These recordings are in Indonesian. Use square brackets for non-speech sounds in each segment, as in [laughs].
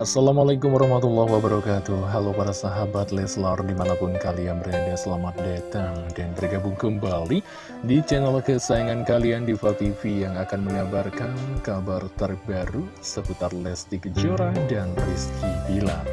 Assalamualaikum warahmatullahi wabarakatuh. Halo para sahabat Leslar di mana pun kalian berada Selamat datang dan bergabung kembali di channel kesayangan kalian Diva TV Yang akan mengabarkan kabar terbaru seputar Lesti Kejora dan Rizky Bilar.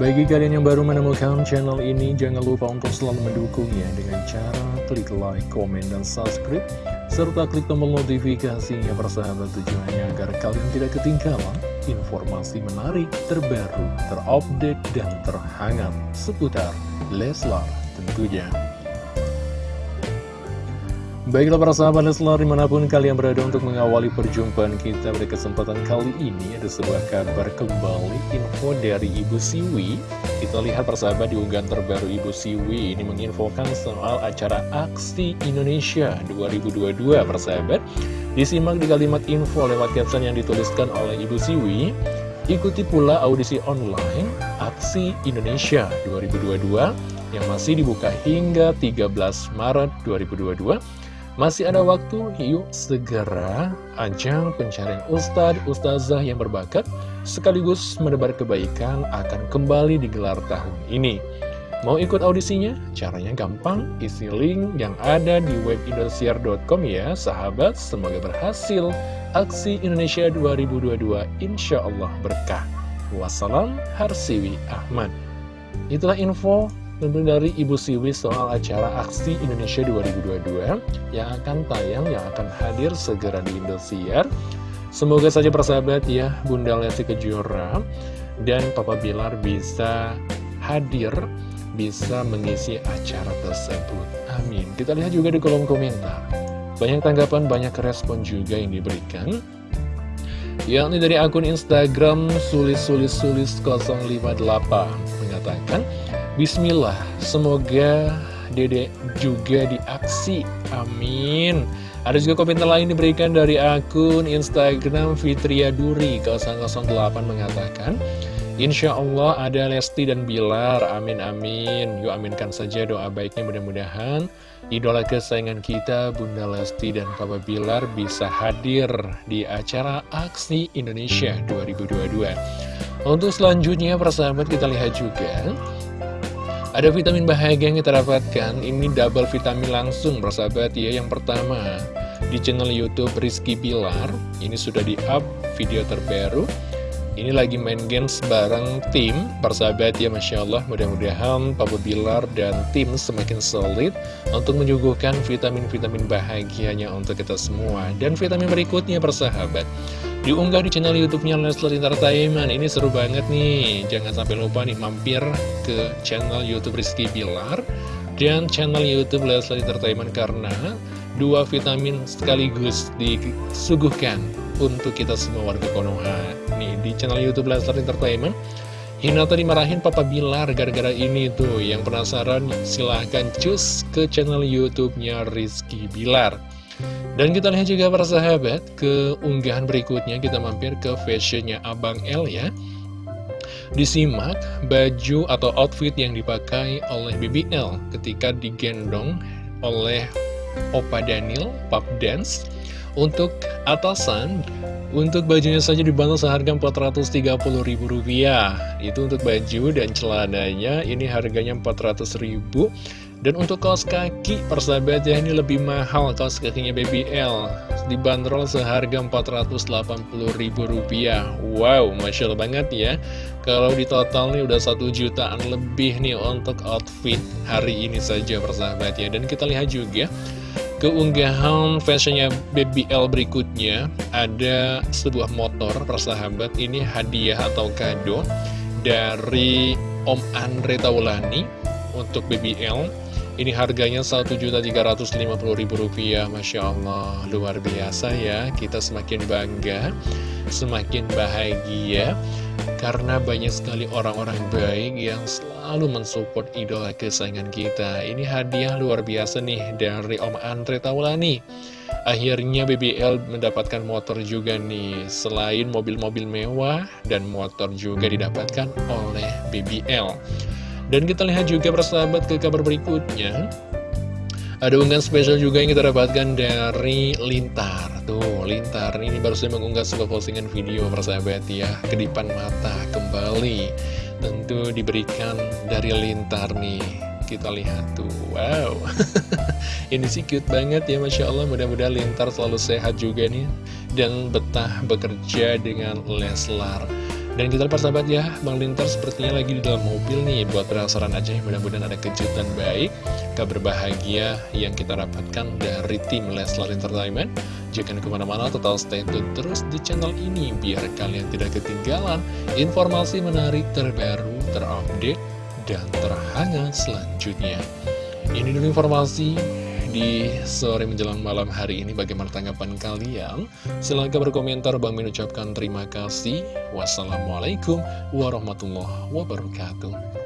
Bagi kalian yang baru menemukan channel ini, jangan lupa untuk selalu mendukungnya dengan cara klik like, komen, dan subscribe, serta klik tombol notifikasinya persahabat tujuannya agar kalian tidak ketinggalan informasi menarik, terbaru, terupdate, dan terhangat seputar Leslar tentunya. Baiklah para sahabat Leslar di mana pun kalian berada untuk mengawali perjumpaan kita pada kesempatan kali ini Ada sebuah kabar kembali info dari Ibu Siwi. Kita lihat persahabat di unggahan terbaru Ibu Siwi ini menginfokan soal acara Aksi Indonesia 2022 persahabat Disimak di kalimat info lewat caption yang dituliskan oleh Ibu Siwi. Ikuti pula audisi online Aksi Indonesia 2022 yang masih dibuka hingga 13 Maret 2022 masih ada waktu, yuk segera ajang pencarian ustadz, ustazah yang berbakat sekaligus menebar kebaikan akan kembali digelar tahun ini. Mau ikut audisinya? Caranya gampang, isi link yang ada di web indosiar.com ya sahabat, semoga berhasil. Aksi Indonesia 2022 insya Allah berkah. Wassalam, Harsiwi Ahmad. Itulah info tentu dari Ibu Siwi soal acara Aksi Indonesia 2022 yang akan tayang, yang akan hadir segera di Indosiar. Semoga saja persahabat ya, Bunda Lesti Kejora dan Papa Bilar bisa hadir, bisa mengisi acara tersebut. Amin. Kita lihat juga di kolom komentar. Banyak tanggapan, banyak respon juga yang diberikan. Yakni dari akun Instagram sulis-sulis-sulis 058 mengatakan, Bismillah, semoga dedek juga diaksi, amin. Ada juga komentar lain diberikan dari akun Instagram Fitria Duri 008 mengatakan, Insya Allah ada Lesti dan Bilar, amin amin. Yuk aminkan saja doa baiknya mudah-mudahan idola kesayangan kita Bunda Lesti dan Papa Bilar bisa hadir di acara Aksi Indonesia 2022. Untuk selanjutnya persahabat kita lihat juga ada vitamin bahagia yang kita dapatkan, ini double vitamin langsung bersahabat ya. Yang pertama, di channel Youtube Rizky Pilar, ini sudah di-up video terbaru. Ini lagi main games bareng tim, persahabat ya Masya Allah. Mudah-mudahan Papa Bilar dan tim semakin solid untuk menyuguhkan vitamin-vitamin bahagianya untuk kita semua. Dan vitamin berikutnya persahabat. Diunggah di channel YouTube-nya Leslar Entertainment. Ini seru banget nih. Jangan sampai lupa nih mampir ke channel YouTube Rizky Bilar dan channel YouTube Leslar Entertainment karena dua vitamin sekaligus disuguhkan untuk kita semua warga Konoha. Nih di channel YouTube Leslar Entertainment Hinata dimarahin Papa Bilar gara-gara ini tuh Yang penasaran silahkan cus ke channel Youtube-nya Rizky Bilar dan kita lihat juga para sahabat ke unggahan berikutnya kita mampir ke fashionnya Abang L ya. Disimak baju atau outfit yang dipakai oleh BBL ketika digendong oleh Opa Daniel Pop Dance Untuk atasan, untuk bajunya saja dibantu seharga Rp430.000 Itu untuk baju dan celananya ini harganya Rp400.000 dan untuk kaos kaki, persahabat ya, ini lebih mahal kaos kakinya BBL. Dibanderol seharga Rp480.000. Wow, Masya Allah banget ya. Kalau di total nih udah satu jutaan lebih nih untuk outfit hari ini saja persahabat ya. Dan kita lihat juga keunggahan fashionnya BBL berikutnya. Ada sebuah motor persahabat, ini hadiah atau kado dari Om Andre Taulani untuk BBL ini harganya Rp1.350.000 Masya Allah Luar biasa ya. Kita semakin bangga Semakin bahagia Karena banyak sekali orang-orang baik Yang selalu mensupport idola kesayangan kita. Ini hadiah luar biasa nih Dari Om Andre Taulani. Akhirnya BBL mendapatkan motor juga nih. Selain mobil-mobil mewah Dan motor juga didapatkan oleh BBL dan kita lihat juga persahabat ke kabar berikutnya. Ada unggahan spesial juga yang kita dapatkan dari Lintar. Tuh, Lintar ini baru saja mengunggah sebuah postingan video persahabat ya. Kedipan mata kembali Tentu diberikan dari Lintar nih. Kita lihat tuh, wow. [laughs] Ini sih cute banget ya Masya Allah. Mudah-mudahan Lintar selalu sehat juga nih Dan betah bekerja dengan Leslar dan kita lihat sahabat ya, Bang Lintar sepertinya lagi di dalam mobil nih Buat penasaran aja, mudah-mudahan ada kejutan baik Kabar bahagia yang kita dapatkan dari tim Leslar Entertainment. Jangan ke mana-mana, total stay tune terus di channel ini Biar kalian tidak ketinggalan informasi menarik terbaru, terupdate, dan terhangat selanjutnya. Ini dulu informasi di sore menjelang malam hari ini bagaimana tanggapan kalian? Silahkan berkomentar, Bang Min ucapkan terima kasih. Wassalamualaikum warahmatullahi wabarakatuh.